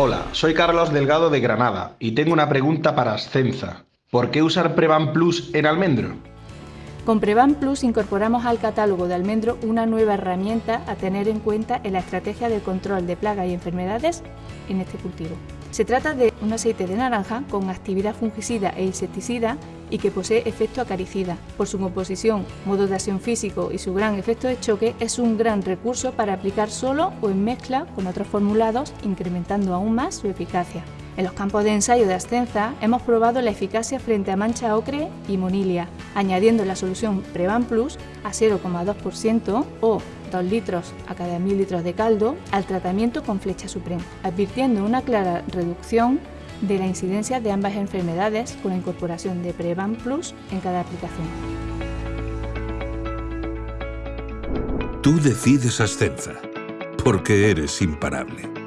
Hola, soy Carlos Delgado de Granada y tengo una pregunta para Ascenza. ¿Por qué usar Prevan Plus en almendro? Con Prevan Plus incorporamos al catálogo de almendro una nueva herramienta a tener en cuenta en la estrategia de control de plagas y enfermedades en este cultivo. Se trata de un aceite de naranja con actividad fungicida e insecticida y que posee efecto acaricida. Por su composición, modo de acción físico y su gran efecto de choque, es un gran recurso para aplicar solo o en mezcla con otros formulados, incrementando aún más su eficacia. En los campos de ensayo de Ascenza hemos probado la eficacia frente a mancha ocre y monilia, añadiendo la solución Prevan Plus a 0,2% o 2 litros a cada 1000 litros de caldo al tratamiento con flecha suprema, advirtiendo una clara reducción de la incidencia de ambas enfermedades con la incorporación de Prevan Plus en cada aplicación. Tú decides Ascenza, porque eres imparable.